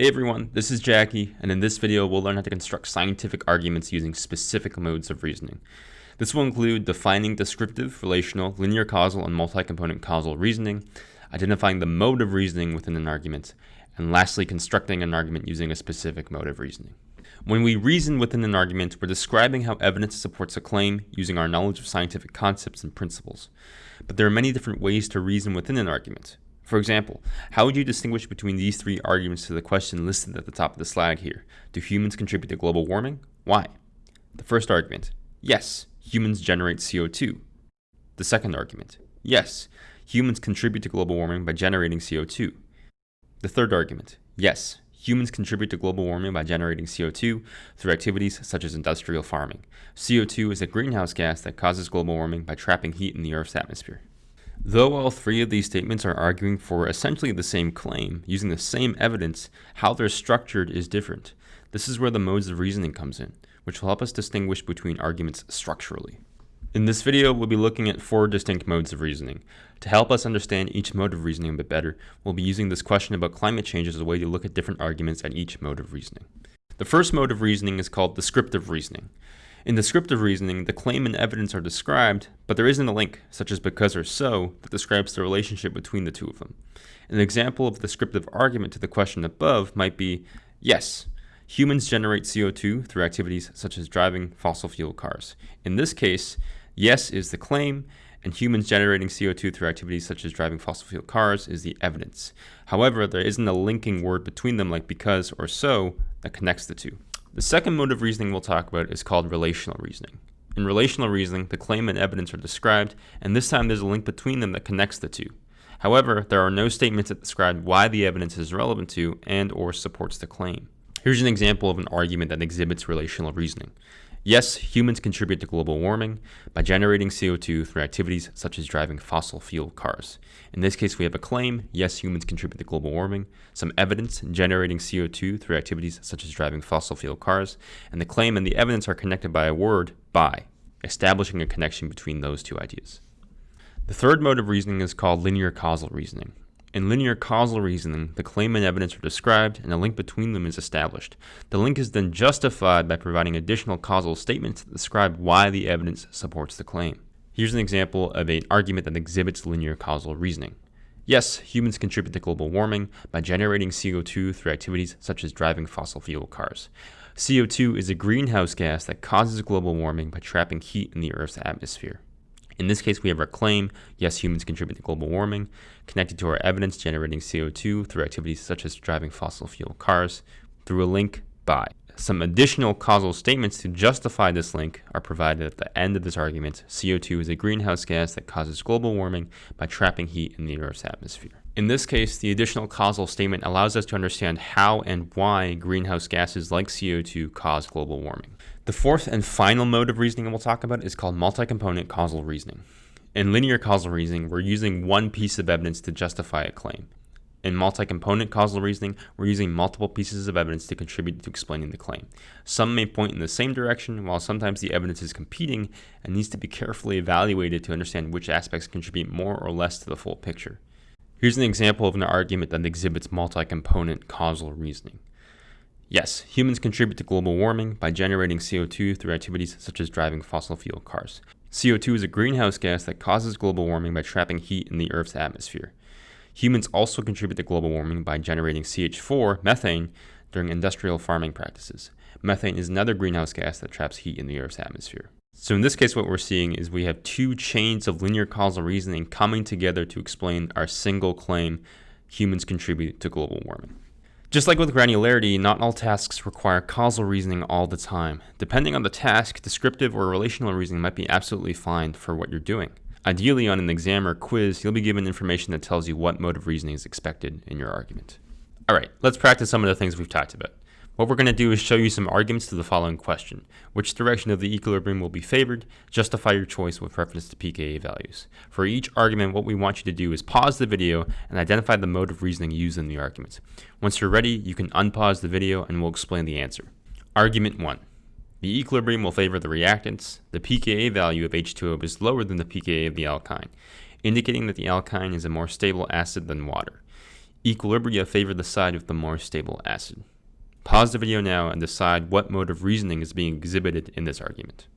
Hey everyone, this is Jackie, and in this video we'll learn how to construct scientific arguments using specific modes of reasoning. This will include defining descriptive, relational, linear causal, and multi-component causal reasoning, identifying the mode of reasoning within an argument, and lastly constructing an argument using a specific mode of reasoning. When we reason within an argument, we're describing how evidence supports a claim using our knowledge of scientific concepts and principles. But there are many different ways to reason within an argument. For example, how would you distinguish between these three arguments to the question listed at the top of the slide here? Do humans contribute to global warming? Why? The first argument, yes, humans generate CO2. The second argument, yes, humans contribute to global warming by generating CO2. The third argument, yes, humans contribute to global warming by generating CO2 through activities such as industrial farming. CO2 is a greenhouse gas that causes global warming by trapping heat in the Earth's atmosphere. Though all three of these statements are arguing for essentially the same claim, using the same evidence, how they're structured is different. This is where the modes of reasoning comes in, which will help us distinguish between arguments structurally. In this video, we'll be looking at four distinct modes of reasoning. To help us understand each mode of reasoning a bit better, we'll be using this question about climate change as a way to look at different arguments at each mode of reasoning. The first mode of reasoning is called descriptive reasoning. In descriptive reasoning, the claim and evidence are described, but there isn't a link, such as because or so, that describes the relationship between the two of them. An example of a descriptive argument to the question above might be, yes, humans generate CO2 through activities such as driving fossil fuel cars. In this case, yes is the claim, and humans generating CO2 through activities such as driving fossil fuel cars is the evidence. However, there isn't a linking word between them like because or so that connects the two. The second mode of reasoning we'll talk about is called relational reasoning. In relational reasoning, the claim and evidence are described, and this time there's a link between them that connects the two. However, there are no statements that describe why the evidence is relevant to and or supports the claim. Here's an example of an argument that exhibits relational reasoning. Yes, humans contribute to global warming by generating CO2 through activities such as driving fossil fuel cars. In this case, we have a claim, yes, humans contribute to global warming, some evidence, generating CO2 through activities such as driving fossil fuel cars, and the claim and the evidence are connected by a word, by, establishing a connection between those two ideas. The third mode of reasoning is called linear causal reasoning. In linear causal reasoning, the claim and evidence are described and a link between them is established. The link is then justified by providing additional causal statements that describe why the evidence supports the claim. Here's an example of an argument that exhibits linear causal reasoning. Yes, humans contribute to global warming by generating CO2 through activities such as driving fossil fuel cars. CO2 is a greenhouse gas that causes global warming by trapping heat in the Earth's atmosphere. In this case, we have our claim, yes, humans contribute to global warming, connected to our evidence generating CO2 through activities such as driving fossil fuel cars, through a link by. Some additional causal statements to justify this link are provided at the end of this argument. CO2 is a greenhouse gas that causes global warming by trapping heat in the Earth's atmosphere. In this case, the additional causal statement allows us to understand how and why greenhouse gases like CO2 cause global warming. The fourth and final mode of reasoning we'll talk about is called multi-component causal reasoning. In linear causal reasoning, we're using one piece of evidence to justify a claim. In multi-component causal reasoning, we're using multiple pieces of evidence to contribute to explaining the claim. Some may point in the same direction, while sometimes the evidence is competing and needs to be carefully evaluated to understand which aspects contribute more or less to the full picture. Here's an example of an argument that exhibits multi-component causal reasoning. Yes, humans contribute to global warming by generating CO2 through activities such as driving fossil fuel cars. CO2 is a greenhouse gas that causes global warming by trapping heat in the Earth's atmosphere. Humans also contribute to global warming by generating CH4, methane, during industrial farming practices. Methane is another greenhouse gas that traps heat in the Earth's atmosphere. So in this case, what we're seeing is we have two chains of linear causal reasoning coming together to explain our single claim, humans contribute to global warming. Just like with granularity, not all tasks require causal reasoning all the time. Depending on the task, descriptive or relational reasoning might be absolutely fine for what you're doing. Ideally, on an exam or quiz, you'll be given information that tells you what mode of reasoning is expected in your argument. Alright, let's practice some of the things we've talked about. What we're going to do is show you some arguments to the following question. Which direction of the equilibrium will be favored? Justify your choice with reference to pKa values. For each argument, what we want you to do is pause the video and identify the mode of reasoning used in the argument. Once you're ready, you can unpause the video and we'll explain the answer. Argument 1. The equilibrium will favor the reactants. The pKa value of H2O is lower than the pKa of the alkyne, indicating that the alkyne is a more stable acid than water. Equilibria favor the side with the more stable acid. Pause the video now and decide what mode of reasoning is being exhibited in this argument.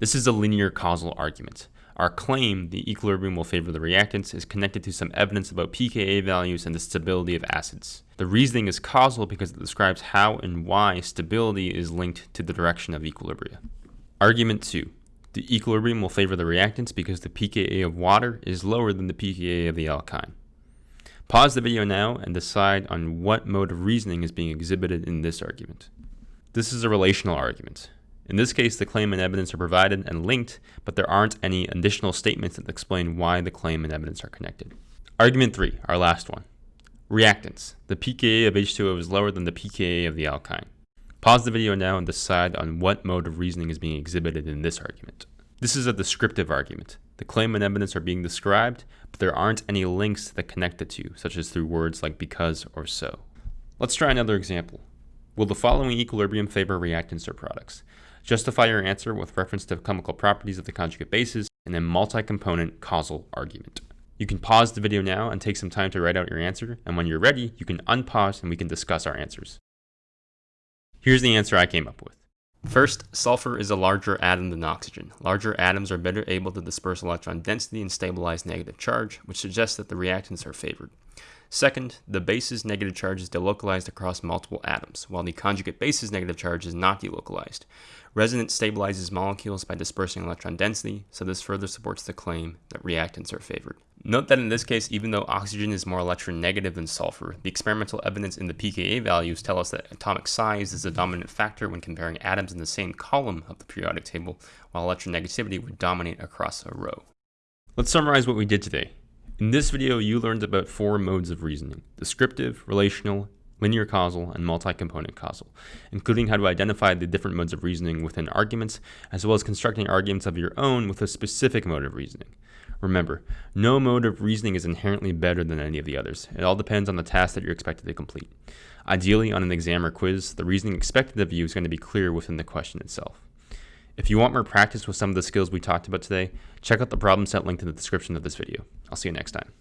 This is a linear causal argument. Our claim, the equilibrium will favor the reactants, is connected to some evidence about pKa values and the stability of acids. The reasoning is causal because it describes how and why stability is linked to the direction of equilibria. Argument 2. The equilibrium will favor the reactants because the pKa of water is lower than the pKa of the alkyne. Pause the video now and decide on what mode of reasoning is being exhibited in this argument. This is a relational argument. In this case, the claim and evidence are provided and linked, but there aren't any additional statements that explain why the claim and evidence are connected. Argument 3, our last one. Reactants. The pKa of H2O is lower than the pKa of the alkyne. Pause the video now and decide on what mode of reasoning is being exhibited in this argument. This is a descriptive argument. The claim and evidence are being described, but there aren't any links that connect the two, such as through words like because or so. Let's try another example. Will the following equilibrium favor reactants or products? Justify your answer with reference to chemical properties of the conjugate bases and then multi-component causal argument. You can pause the video now and take some time to write out your answer, and when you're ready, you can unpause and we can discuss our answers. Here's the answer I came up with. First, sulfur is a larger atom than oxygen. Larger atoms are better able to disperse electron density and stabilize negative charge, which suggests that the reactants are favored. Second, the base's negative charge is delocalized across multiple atoms, while the conjugate base's negative charge is not delocalized. Resonance stabilizes molecules by dispersing electron density, so this further supports the claim that reactants are favored. Note that in this case, even though oxygen is more electronegative than sulfur, the experimental evidence in the pKa values tell us that atomic size is the dominant factor when comparing atoms in the same column of the periodic table, while electronegativity would dominate across a row. Let's summarize what we did today. In this video, you learned about four modes of reasoning, descriptive, relational, linear causal, and multi-component causal, including how to identify the different modes of reasoning within arguments, as well as constructing arguments of your own with a specific mode of reasoning. Remember, no mode of reasoning is inherently better than any of the others. It all depends on the task that you're expected to complete. Ideally, on an exam or quiz, the reasoning expected of you is going to be clear within the question itself. If you want more practice with some of the skills we talked about today, check out the problem set linked in the description of this video. I'll see you next time.